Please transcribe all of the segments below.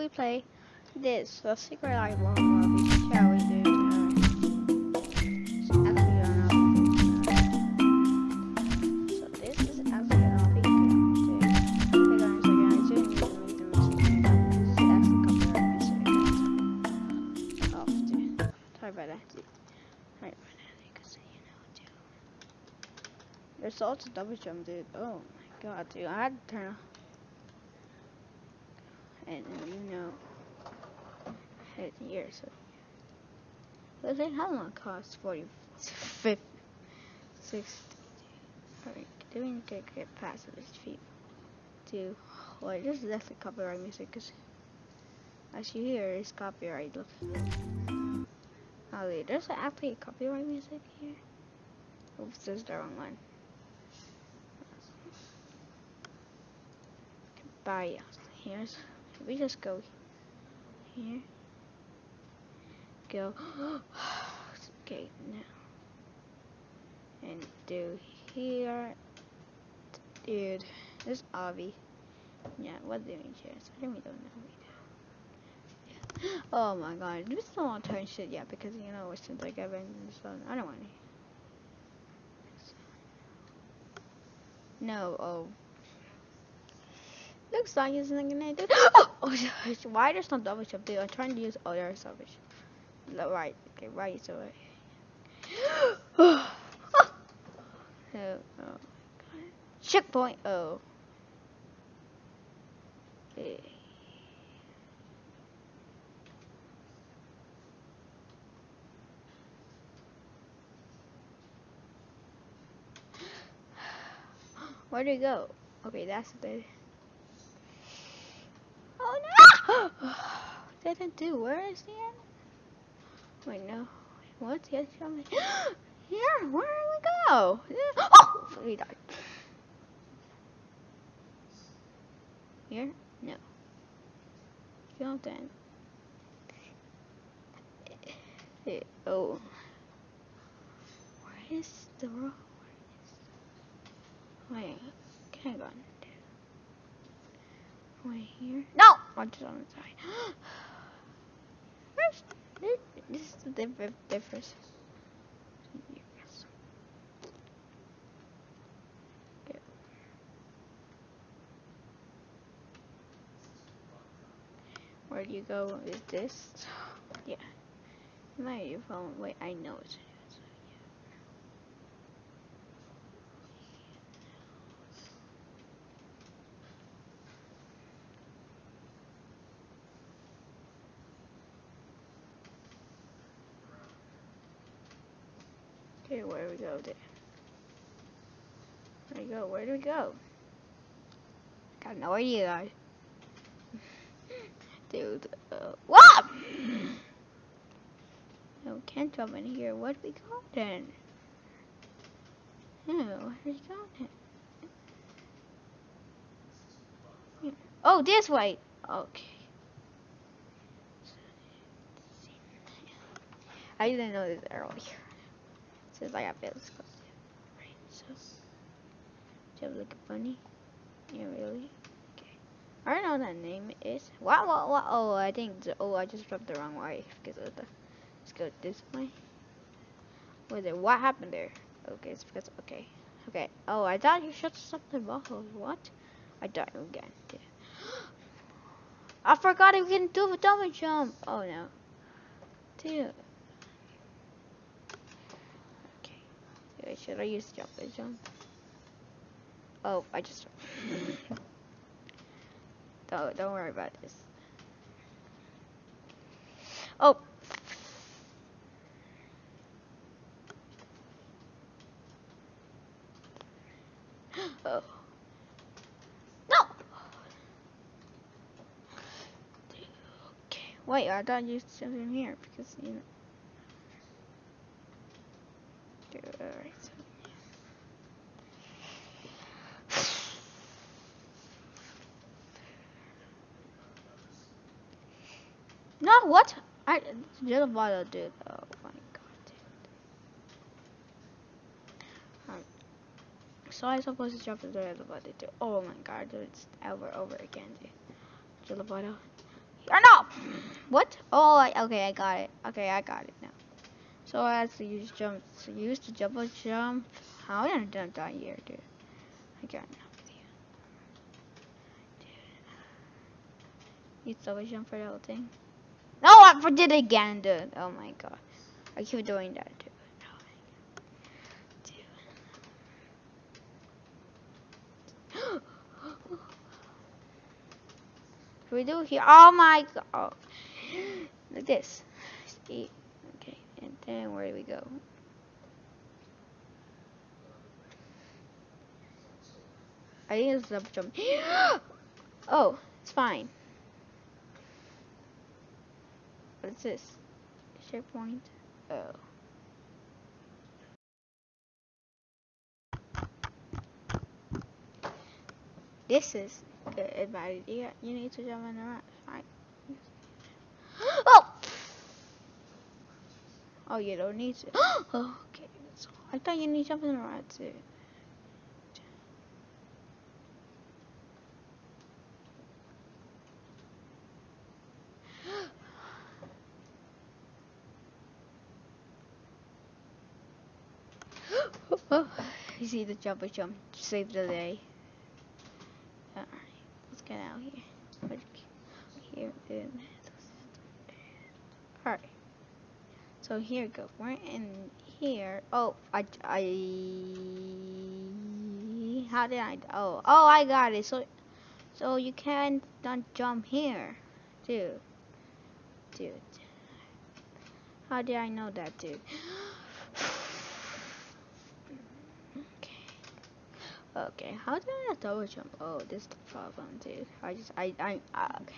we play this, the secret island lobby, shall we do? There's also double jump, dude. Oh my god, dude. I had to turn off. And you know, head here, so. But then how long cost 40, 50, 60. Alright, doing good, get past this feet. To, well, this is actually copyright music, because as you hear, it's copyright. Look. Oh, wait, there's actually copyright music here. Oops, this is the wrong one. Bye. Here's we just go here. Go. okay, now. And do here. Dude, this Avi. Yeah, what do we choose? I don't know. Do. Yeah. Oh my god, this don't want to turn shit yet because you know since I got in so I don't want to. No, oh. Looks like it's not gonna do. Oh, oh gosh, why there's no double jump, dude? I'm trying to use other salvage. No, right, okay, right, so right. oh, oh, Checkpoint, oh. Okay. Where'd it go? Okay, that's the. Oh no! Didn't do. Where is the end? Wait, no. What's the other? Here, where did we go? Oh! We died. Here? No. Fountain. Eh, Oh. Where is the road? Where is Wait, hang on. Wait here. No! Watch it on the side. Where's this? This is the difference. Where do you go? Is this? Yeah. My phone. Wait, I know it's. Okay, where do we go there? Where do we go? Where do we go? Got no idea, guys. Dude, uh, what? No, can't jump in here. What we go then? No, do we go then? Oh, this way. Okay. I didn't know this earlier. Since I got so. Do you have like a bunny? Yeah, really? Okay. I don't know what that name is. What, what, what? Oh, I think, the, oh, I just dropped the wrong way because of the, let's go this way. Wait what happened there? Okay, it's because, okay. Okay, oh, I thought you shut something off. What? I died again. I forgot I can do a double jump. Oh no. Dude. Okay, should I use jump and jump? Oh, I just. don't, don't worry about this. Oh. oh. No! Okay, wait, I thought you used something here because, you know. Alright. No, what? I. Oh my god, dude. Um, so I supposed to jump the bottle, dude. Oh my god, dude. It's over, over again, dude. Jello bottle. What? Oh, I, okay, I got it. Okay, I got it now. So I have to use jump. So use the double jump. How did I done that here, dude? I got no dude. Use double jump for the whole thing. No, I did it again, dude. Oh my god. I keep doing that, dude. We do here? Oh my god. Like this. Okay, and then where do we go? I think it's double jump. oh, it's fine. What's this? SharePoint. Oh. This is a bad idea. You need to jump in the right. Fine. Oh! Oh, you don't need to. oh, okay. I thought you need to jump in the right too. You see the jumper jump save the day. Alright, let's get out here. Here in Alright. So here we go. We're in here. Oh, I, I, how did I, oh, oh, I got it. So, so you can't don't jump here, dude. Dude. How did I know that, dude? Okay, how did I double jump? Oh, this is the problem, dude. I just, I, I, uh, okay.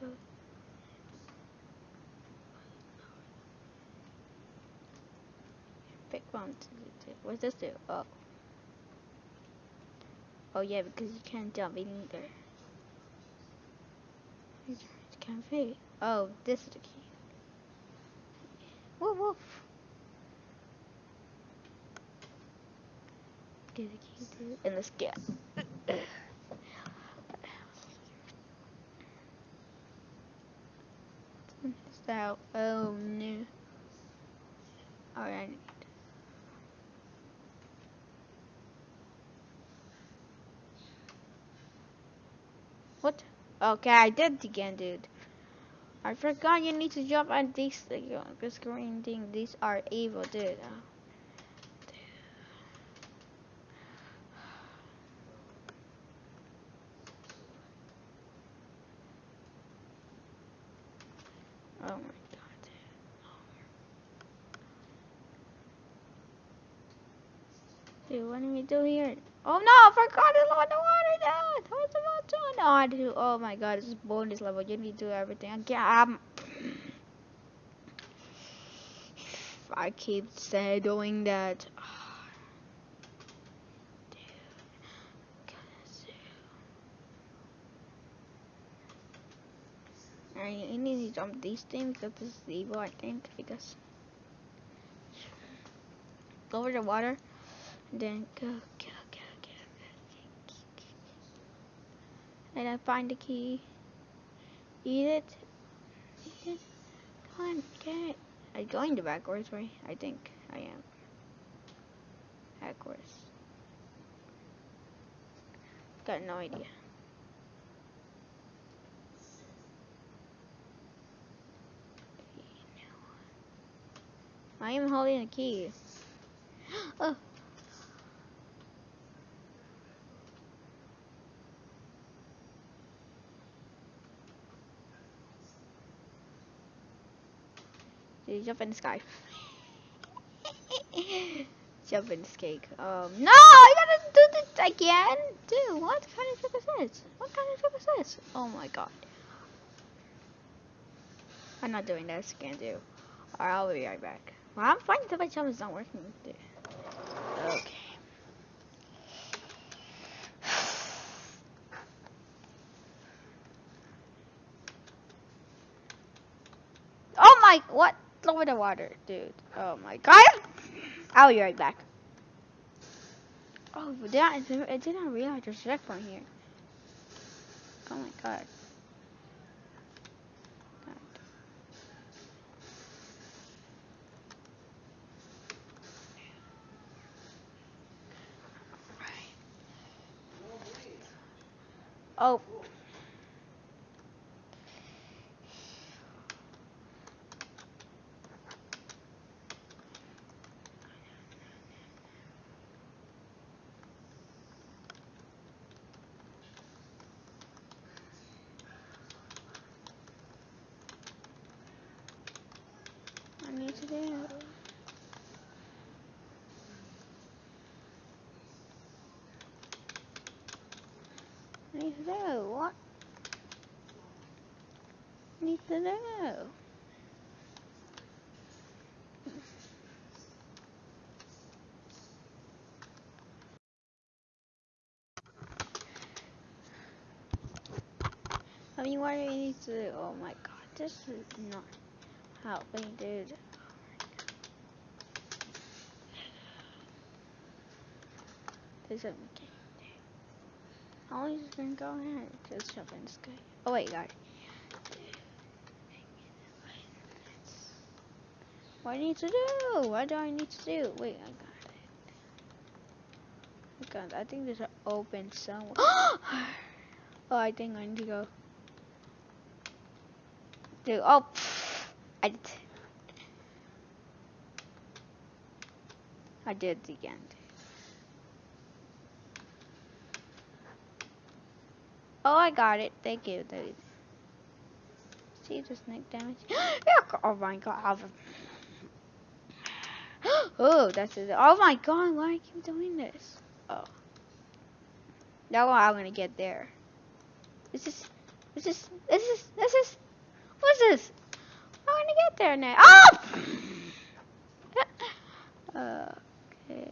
So. Pick one to. What's this do? Oh. Oh yeah, because you can't jump in either. You can't fit. Oh, this is the key. Woof woof. And let's so oh no. Alright. What? Okay I did it again dude. I forgot you need to jump on these uh, this green thing. These are evil dude uh, Oh my god. Do here? Oh no, I forgot to load the water down. What's about to No, I do. Oh my god, this is bonus level. You need to do everything. again. Um, I keep saying doing that. I need to jump these things because this is evil, I think, because go over the water, then go, go, go, go, and then find the key, eat it, eat it, come on, get it. I'm going the backwards way, I think I am. Backwards. Got no idea. I am holding a key. oh. You jump in the sky? jump in the cake. Um, no, I gotta do this again. Dude, what kind of trick is this? What kind of trick is this? Oh my god. I'm not doing this again, dude. Alright, I'll be right back. Well, I'm finding that my chum is not working. Okay. Oh my, what? Over in the water, dude. Oh my god. I'll be right back. Oh, did I, I did not realize there's a checkpoint here. Oh my god. Oh. Need to do what? Need to do. I mean, what do you need to do? Oh my god, this is not helping, dude. There's a okay. How is it gonna go ahead? Just jump in the sky. Oh wait, it. What do I need to do? What do I need to do? Wait, I got it. Oh, God, I think there's an open somewhere. oh, I think I need to go. Dude, oh, I did. I did it again. Oh, I got it. Thank you, dude. See the snake damage? oh my god. oh, that's it. Oh my god, why are you doing this? Oh. Now I'm gonna get there. This is, this is, this is, this is, what's this? I'm gonna get there now. Oh! okay.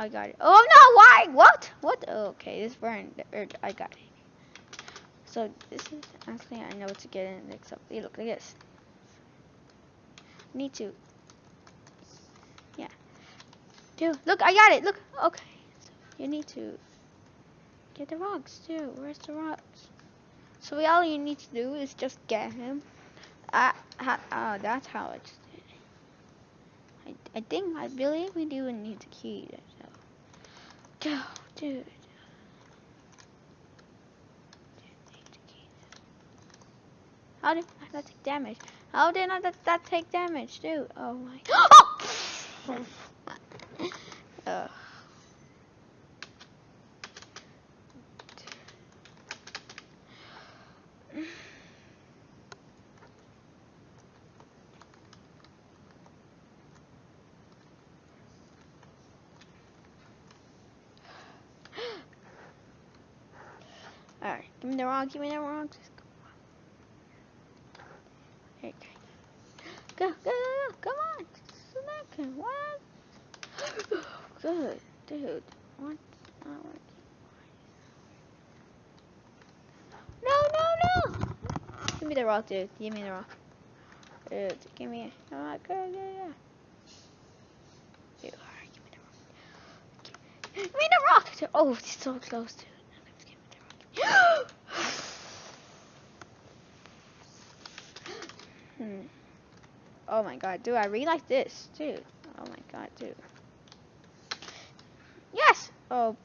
I got it. Oh no, why? What? What? Okay, this burned. I got it. So this is actually I know to get in mix up. Look like this. Need to. Yeah. Dude, look, I got it. Look. Okay. So you need to get the rocks too. Where's the rocks? So all you need to do is just get him. Ah, uh, that's how it's. I, I think I believe we do need the key. Go, dude. How did that take damage? How did not that, that take damage, dude? Oh my. Oh! uh. Alright, give me the rock, give me the rock. Okay. Go, go, go, go, come on. Smack him, what? Good, dude. What? Not working. No, no, no! Give me the rock, dude. Give me the rock. Dude, give me a rock. Go, go, go. Dude, alright, give me the rock. Give me the rock! Oh, it's so close, dude. Hmm. Oh my god, dude, I really like this, dude. Oh my god, dude. Yes! Oh.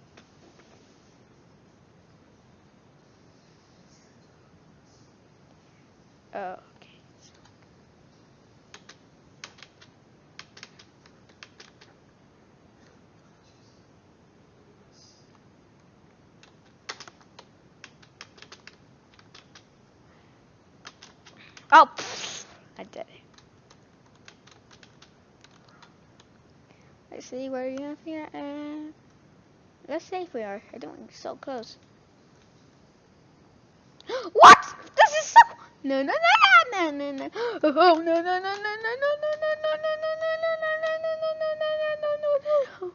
Oh, It. Let's see where you have here, and let's see if we are. I don't think so close. what? This is so. No, no, no, no, no, no, no. Oh, no, no, no, no, no, no, no, no, no, no, no, no, no, no, no, no.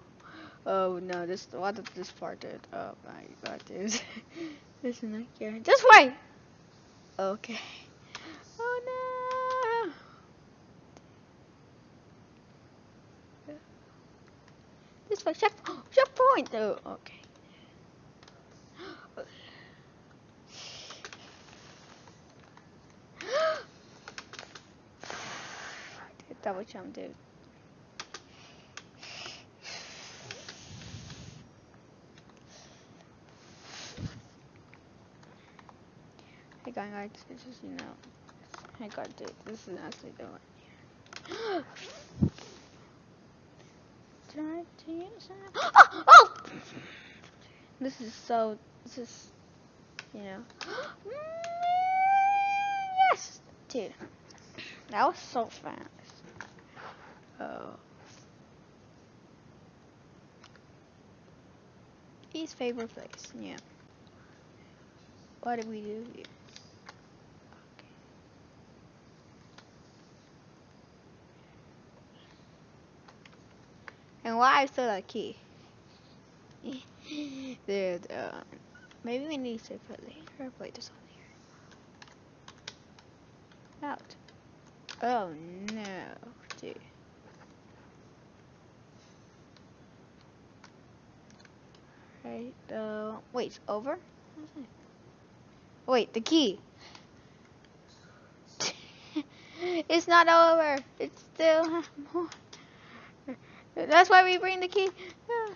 Oh no, this what did this part did? Oh my god, this is not here. Just wait. Okay. It's for check checkpoint. Oh, okay. double jump, dude. Hey guys, I just, you know. Hey God, dude, this is actually the one. To use. Oh, oh! This is so. This is, you know. yes, dude. That was so fast. Oh. His favorite place. Yeah. What did we do here? And why is still a key? Dude, uh, maybe we need to put later play this on here. Out. Oh no, dude. Right, uh, wait, it's over? Wait, the key. it's not over. It's still more. That's why we bring the key.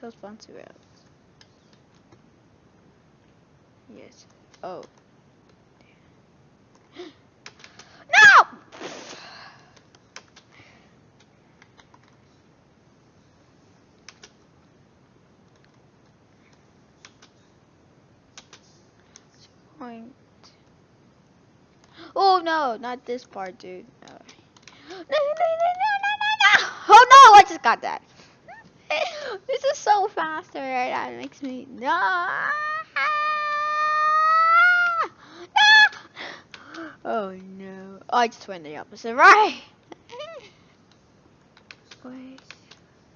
Those bouncy rails. Yes. Oh. No! Point. Oh no, not this part, dude. No. No, no, no, no, no! Oh no, I just got that. this is so fast right? That makes me no. Oh, no! Oh no! I just went the opposite right. Wait.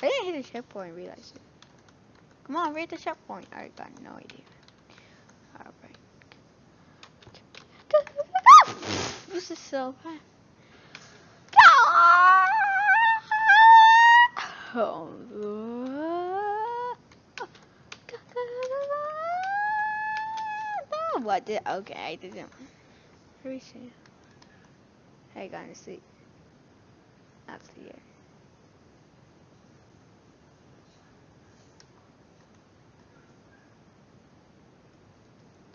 I didn't hit the checkpoint. Realize it. Come on, read the checkpoint. I got no idea. Alright. This is so fast. What did? Okay, I didn't. Let me see. Hey, gonna see. That's the year.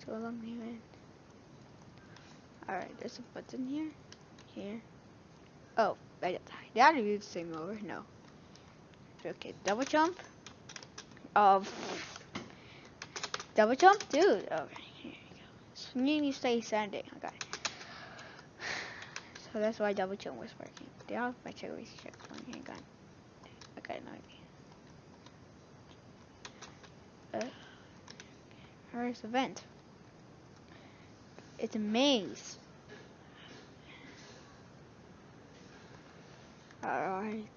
Too long here. Alright, there's a button here. Here. Oh, I. Did I do the same over? No. Okay, double jump. Um, double jump, dude. Okay, here you go. Need to stay standing. Okay. So that's why double jump was working. I make sure we check one here? Gun. Okay, no idea. Uh, where's the vent? It's a maze. Alright.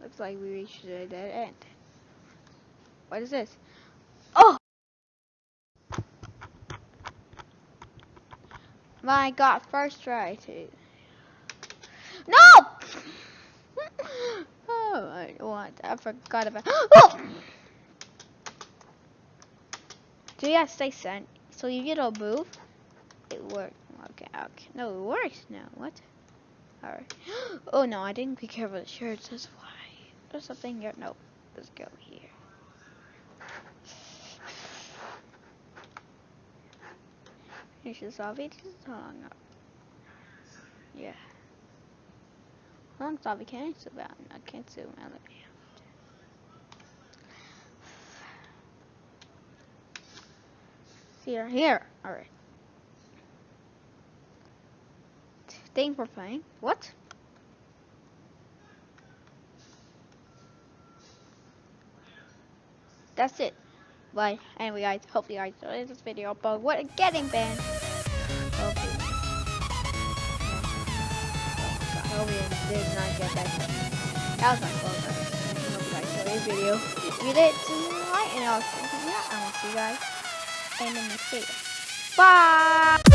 Looks like we reached a dead end. What is this? Oh! My god, first try to. No! oh, I what? I forgot about. Oh! So yeah, stay sent. So you get a move. It worked. Okay, okay. No, it works now. What? Alright. Oh no, I didn't be careful the shirts. That's why. There's something here. Nope. Let's go here. Finish this zombie. This is long up. Yeah. Long can I survive? I can't zoom out of here. Here, here. Alright. Thank for playing. What? that's it. But anyway, guys, hope you guys enjoyed this video about what a getting banned. Hopefully. Oh, did not get that. That was my fault. I hope you guys enjoyed this video. If you did, tonight, and I'll see you. I'm gonna see you guys in the next video. Bye.